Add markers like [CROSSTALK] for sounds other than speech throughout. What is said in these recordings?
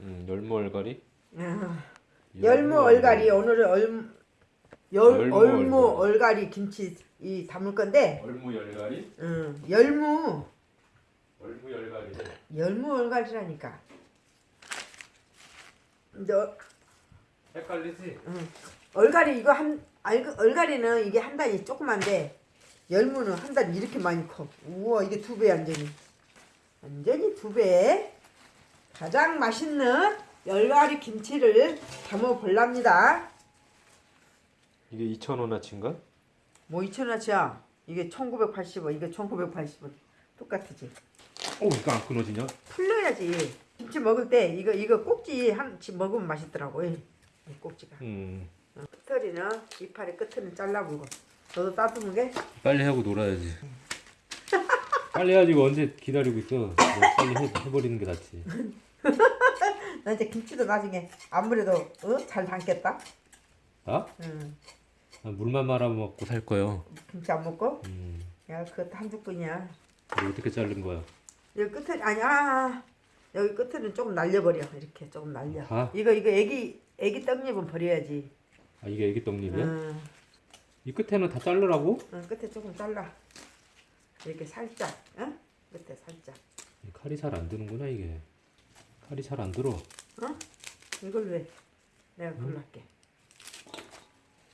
음, 열무 얼갈이. 아, 열무 얼갈이 오늘은 얼, 열, 열무 얼무 얼갈이. 김치 이 담을 건데 얼무 열갈이. 음, 열무 얼무 열갈이. 열무 얼갈이라니까 근데 어- 헷갈리지? 음, 얼갈이 이거 한 알, 얼갈이는 이게 한 단이 조그만데 열무는 한 단이 이렇게 많이 커 우와 이게 두배 완전히 완전히 두배 가장 맛있는 열갈이 김치를 담아 볼랍니다 이게 2,000원어치인가? 뭐 2천원치야 이게 1980원 이게 1980원 똑같지 오, 이거 안 끊어지냐? 풀려야지 김치 먹을 때 이거 이거 꼭지 한치 먹으면 맛있더라고 이 꼭지가 음. 끝털이는 이파리 끝을 잘라불고 너도 따뜻한 게 빨리 하고 놀아야지. [LAUGHS] 빨리 해야지 이거 언제 기다리고 있어. 뭐 빨리 해, 해버리는 게 낫지. [LAUGHS] 나 이제 김치도 나중에 아무래도 어? 잘 담겠다 나? 응. 아, 물만 말아 먹고 살 거요. 김치 안 먹고 음. 야 그것도 한죽뿐이야 이거 어떻게 자른 거야? 여기 끝을 아니야 여기 끝에는 조금 날려버려 이렇게 조금 날려 아? 이거 이거 애기 애기 떡잎은 버려야지 아 이게 애기 떡잎이야? 응. 이 끝에는 다 자르라고? 응, 끝에 조금 잘라 이렇게 살짝 응? 끝에 살짝 이 칼이 잘 안 드는구나 이게. 칼이 잘 안 들어. 어? 이걸 왜 내가 할게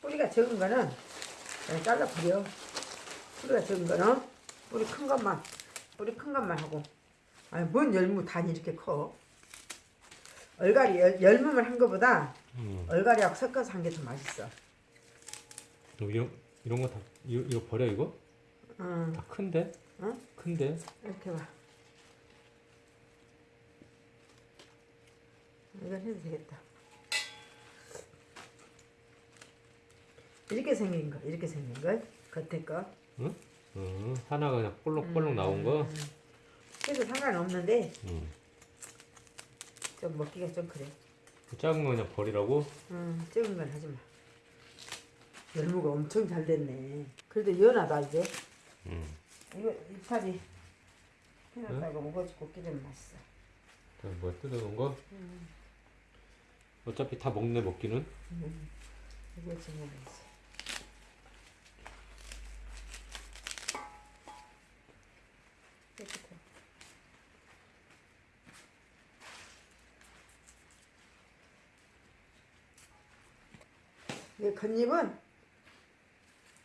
뿌리가 적은 거는 그냥 잘라버려 뿌리가 적은 거는 뿌리 큰 것만 뿌리 큰 것만 하고 아니 뭔 열무 단이 이렇게 커 얼갈이 열, 열무만 한 거보다 음. 얼갈이하고 섞어서 한 게 더 맛있어 여기 이런 이런 거 다 이거, 이거 버려 이거? 응 다 큰데? 응? 큰데? 이렇게 봐 이건 해도 되겠다 이렇게 생긴 거 이렇게 생긴 거 겉에 거 응? 어, 하나가 그냥 볼록볼록 나온 거. 음. 해도 상관없는데 음. 좀 먹기가 좀 그래 그 작은 거 그냥 버리라고? 음, 적은 건 하지 마 열무가 엄청 잘 됐네 그래도 연하다 이제 음. 이거 이파리 해놨다가 먹어주고 끼면 맛있어 자, 뭐야 뜯어놓은 거? 어차피 다 먹네 먹기는. 음. 이거 지금 먹어야지 깨끗해. 이 겉잎은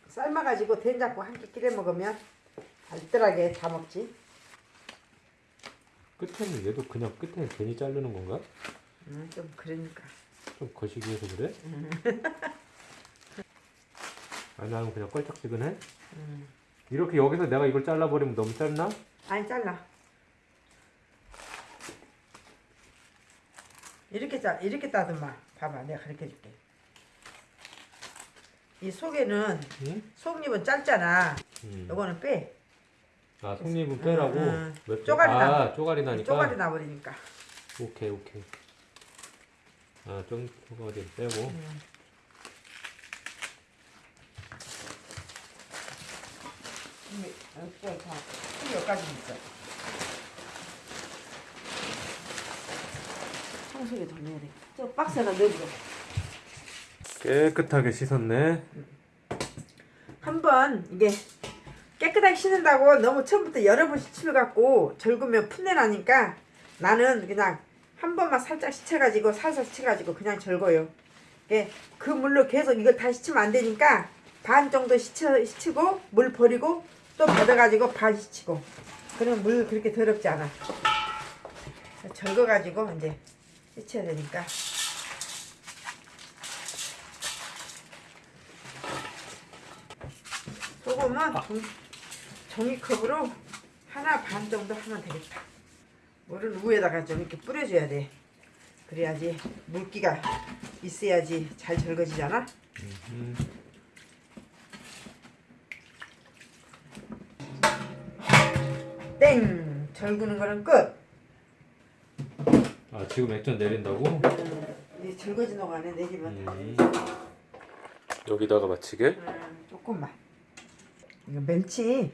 삶아가지고 된장국 함께 끼려 먹으면 알뜰하게 다 먹지. 끝에는 얘도 그냥 끝에 괜히 자르는 건가? 음, 좀 그러니까. 좀 거시기 해서 그래? 아니 나는 그냥 껄쩍지근해? 음. 이렇게 여기서 내가 이걸 잘라버리면 너무 짧나? 아니 잘라. 이렇게 짜 이렇게 따듬마. 봐봐, 내가 가르쳐 줄게. 이 속에는 응? 속잎은 짧잖아. 음. 요거는 빼. 아 속잎은 빼라고? 응, 응. 쪼가리 아 나- 쪼가리 나니까? 쪼가리 나버리니까. 오케이 오케이 아좀 쪼가리 빼고 음. 이게 다 여기까지 있어. 청소기 더 넣어야 돼. 저 박스에다 넣어줘. 깨끗하게 씻었네 한번 이게 깨끗하게 씻는다고 너무 처음부터 여러 번 씻어갖고 절구면 풋내 나니까 나는 그냥 한 번만 살짝 씻어가지고 살살 씻어가지고 그냥 절거요. 예, 그 물로 계속 이걸 다 씻으면 안 되니까 반 정도 씻어, 씻고 물 버리고 또 받아가지고 반 씻고 그러면 물 그렇게 더럽지 않아. 절거가지고 이제 씻어야 되니까. 소금은 종, 종이컵으로 하나 반 정도 하면 되겠다. 물은 위에다가 좀 이렇게 뿌려줘야 돼. 그래야지 물기가 있어야지 잘 절거지잖아. 음. 땡! 절구는 거는 끝. 아 지금 액젓 내린다고? 음, 이 절거진 동안에 내리면 음. 여기다가 마치게? 음, 조금만. 이거 멸치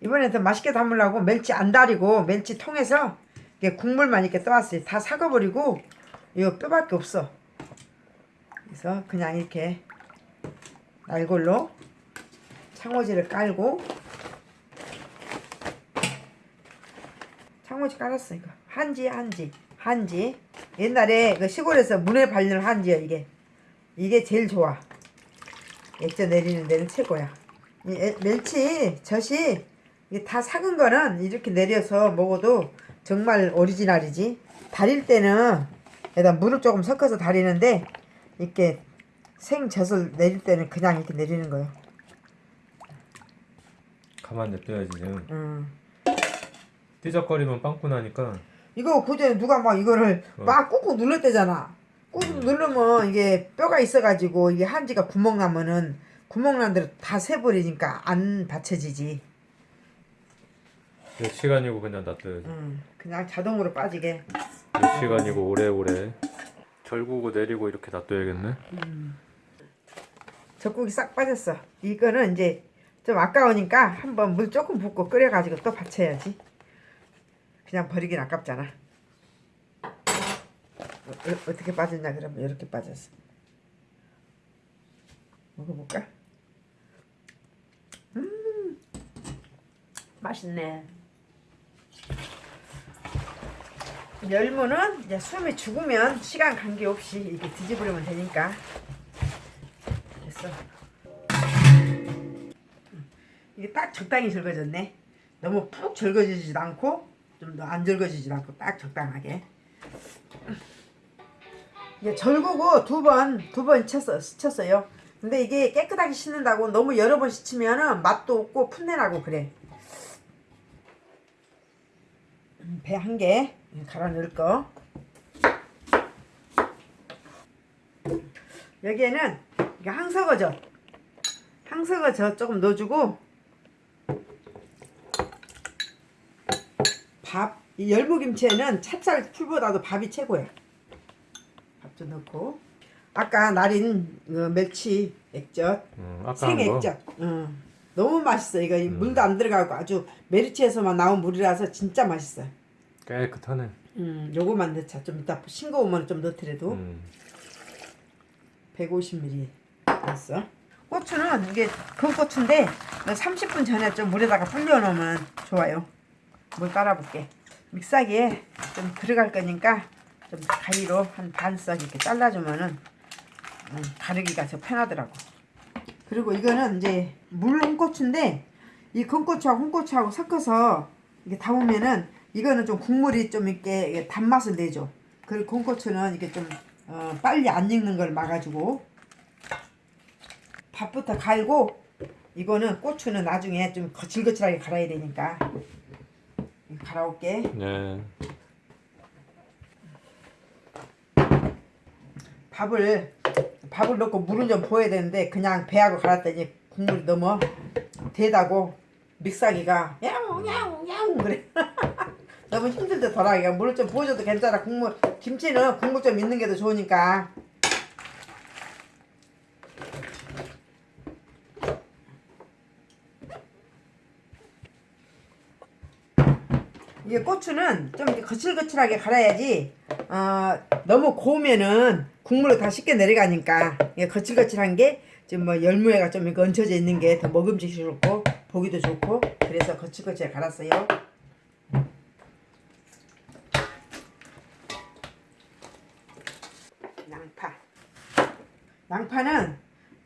이번에 더 맛있게 담으려고 멸치 안 다리고 멸치 통에서 이게 국물만 이렇게 떠왔어요. 다 삭아버리고 이거 뼈밖에 없어. 그래서 그냥 이렇게 날골로 창호지를 깔고 창호지 깔았어 이거. 한지 한지 한지. 옛날에 그 시골에서 문에 발리는 한지야 이게. 이게 제일 좋아. 액젓 내리는 데는 최고야. 이 에- 멸치 젖이 다 삭은 거는 이렇게 내려서 먹어도 정말 오리지널이지 다릴 때는 여기다 물을 조금 섞어서 다리는데 이렇게 생젖을 내릴 때는 그냥 이렇게 내리는 거예요 가만 냅둬야지 지금 음. 삐적거리면 빵꾸 나니까 이거 그전에 누가 막 이거를 어. 막 꾹꾹 눌렀대잖아. 꾹꾹 누르면 이게 뼈가 있어가지고 이게 한지가 구멍 나면은 구멍 난 대로 다 새버리니까 안 받쳐지지. 몇 시간이고 그냥 놔둬야지 음, 그냥 자동으로 빠지게. 몇 시간이고 오래오래 절구고 내리고 이렇게 놔둬야겠네 젖국이 싹 빠졌어. 이거는 이제 좀 아까우니까 한번 물 조금 붓고 끓여가지고 또 받쳐야지. 그냥 버리긴 아깝잖아. 어, 어, 어떻게 빠졌냐 그러면 이렇게 빠졌어. 먹어볼까? 음, 맛있네. 열무는 이제 숨이 죽으면 시간 관계없이 이렇게 뒤집으려면 되니까. 됐어. 이게 딱 적당히 절거졌네. 너무 푹 절거지지도 않고 좀 더 안 절거지지도 않고 딱 적당하게. 이게 절구고 두 번 두번 쳤어 쳤어요. 근데 이게 깨끗하게 씻는다고 너무 여러 번 씻으면은 맛도 없고 풋내나고 그래. 음, 배한개 갈아 넣을 거. 여기에는 이게 항석어젓 항석어젓 조금 넣어주고 밥, 이 열무김치에는 찹쌀 풀보다도 밥이 최고야. 밥도 넣고 아까 날인 어, 멸치 액젓, 음. 생액젓. 어, 너무 맛있어. 이거 이 물도 안 들어가고 아주 메리치에서만 나온 물이라서 진짜 맛있어. 깨끗하네 음, 요거만 넣자. 좀 이따 싱거우면 좀 넣더라도 음. 150ml 넣었어. 고추는 이게 그 고추인데 30분 전에 좀 물에다가 불려놓으면 좋아요. 물 따라볼게. 믹사기에 좀 들어갈 거니까 좀 가위로 한 반석 이렇게 잘라주면은 음, 가르기가 더 편하더라고. 그리고 이거는 이제 물 홍고추인데 이 건고추하고 홍고추하고 섞어서 이게 담으면은 이거는 좀 국물이 좀 이렇게 단맛을 내줘. 그리고 건고추는 이게 좀 어, 빨리 안 익는 걸 막아주고 밥부터 갈고 이거는 고추는 나중에 좀 거칠거칠하게 갈아야 되니까 갈아올게. 네 밥을 밥을 넣고 물은 좀 부어야 되는데 그냥 배하고 갈았더니 국물이 너무 대다고 믹사기가 야옹 야옹 야옹 그래 [LAUGHS] 너무 이거 물을 좀 부어줘도 괜찮아. 국물 김치는 국물 좀 있는 게 더 좋으니까. 이게 고추는 좀 거칠거칠하게 갈아야지 어, 너무 고우면은 국물로 다 쉽게 내려가니까 이게 거칠거칠한 게 지금 뭐 열무에가 좀 이렇게 얹혀져 있는 게 더 먹음직스럽고 보기도 좋고 그래서 거칠거칠하게 갈았어요. 양파. 양파는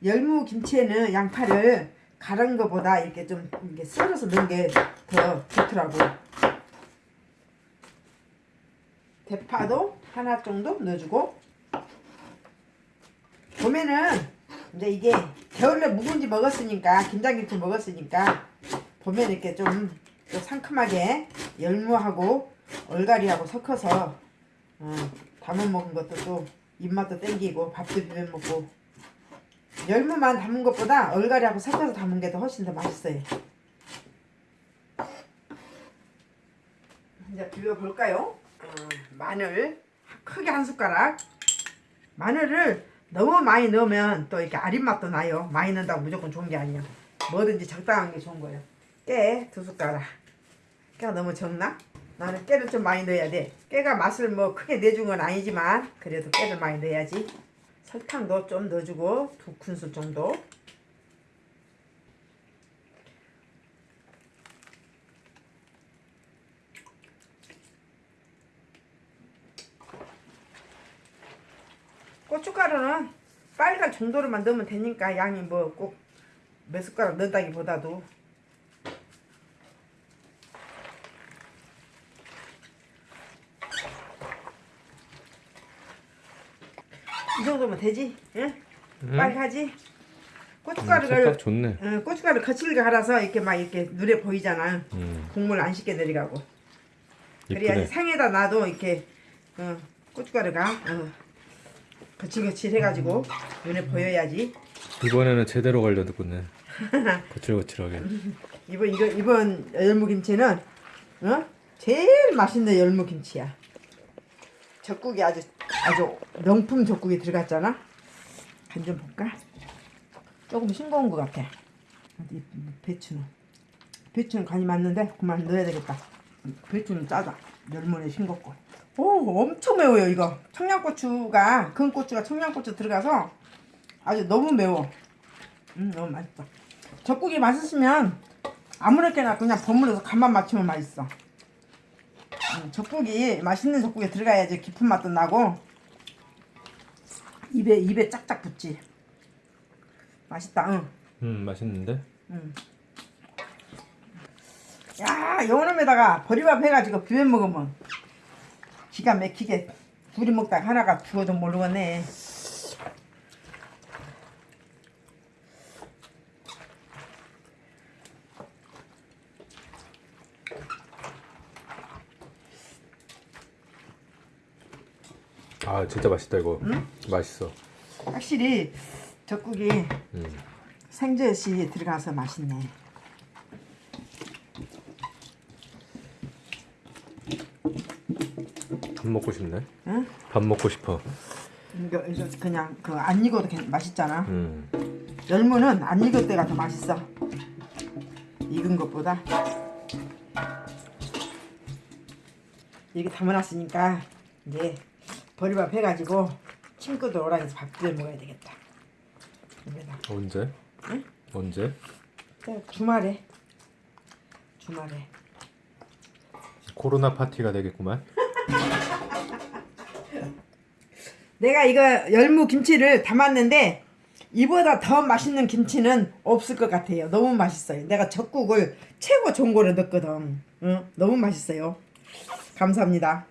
열무 김치에는 양파를 갈은 것보다 이렇게 좀 이렇게 썰어서 넣은 게 더 좋더라고. 대파도 하나 정도 넣어주고 봄에는 이제 이게 겨울에 묵은지 먹었으니까 김장김치 먹었으니까 봄에 이렇게 좀, 좀 상큼하게 열무하고 얼갈이하고 섞어서 어, 담아 먹은 것도 또 입맛도 땡기고 밥도 비벼 먹고 열무만 담은 것보다 얼갈이하고 섞어서 담은 게 더 훨씬 더 맛있어요. 이제 비벼 볼까요? 어, 마늘 크게 한 숟가락 마늘을 너무 많이 넣으면 또 이렇게 아린 맛도 나요 많이 넣는다고 무조건 좋은 게 아니야 뭐든지 적당한 게 좋은 거예요 깨 두 숟가락 깨가 너무 적나? 나는 깨를 좀 많이 넣어야 돼. 깨가 맛을 뭐 크게 내준 건 아니지만 그래도 깨를 많이 넣어야지. 설탕도 좀 넣어주고 두 큰술 정도. 고춧가루는 빨간 정도로만 넣으면 되니까 양이 뭐 꼭 몇 숟가락 넣는다기보다도 이 정도면 되지? 응? 음. 빨갛지? 음, 고춧가루를 색깔 좋네. 응, 고춧가루 거칠게 갈아서 이렇게 막 이렇게 눈에 보이잖아. 음, 국물 안 씻게 내리가고. 이쁘네. 그래야지 상에다 놔도 이렇게 어, 고춧가루가 어, 거칠거칠 해가지고 눈에 보여야지. 이번에는 제대로 걸려듣겠네. [LAUGHS] 거칠거칠하게. 이번 이거 이번 열무김치는 어? 제일 맛있는 열무김치야. 젓국이 아주 아주 명품 젓국이 들어갔잖아. 간 좀 볼까? 조금 싱거운 것 같아. 어디 배추는 배추는 간이 맞는데 그만 넣어야 되겠다. 배추는 짜다. 열무는 싱겁고. 오 엄청 매워요 이거. 청양고추가 큰 고추가 청양고추 들어가서 아주 너무 매워. 음 너무 맛있어. 젓국이 맛있으면 아무렇게나 그냥 버무려서 간만 맞추면 맛있어. 음, 젓국이 맛있는 젓국에 들어가야지 깊은 맛도 나고 입에 입에 짝짝 붙지. 맛있다. 응. 음, 맛있는데? 야, 요놈에다가 보리밥 해가지고 비벼 먹으면 기가 막히게 둘이 먹다가 하나가 죽어도 모르겠네. 아, 진짜 맛있다 이거. 맛있어. 확실히 젓국이 음. 생젓이 들어가서 맛있네. 밥 먹고 싶네. 응? 밥 먹고 싶어. 이거, 이거 그냥 그 안 익어도 괜- 맛있잖아. 음. 열무는 안 익을 때가 더 맛있어. 익은 것보다. 이렇게 담아놨으니까 이제 버리밥 해가지고 친구들 오라 해서 밥 비벼 먹어야 되겠다. 여기다. 언제? 응? 언제? 자, 주말에 주말에 코로나 파티가 되겠구만. [LAUGHS] 내가 이거 열무 김치를 담았는데 이보다 더 맛있는 김치는 없을 것 같아요. 너무 맛있어요. 내가 젓국을 최고 좋은 거를 넣거든. 응? 너무 맛있어요. 감사합니다.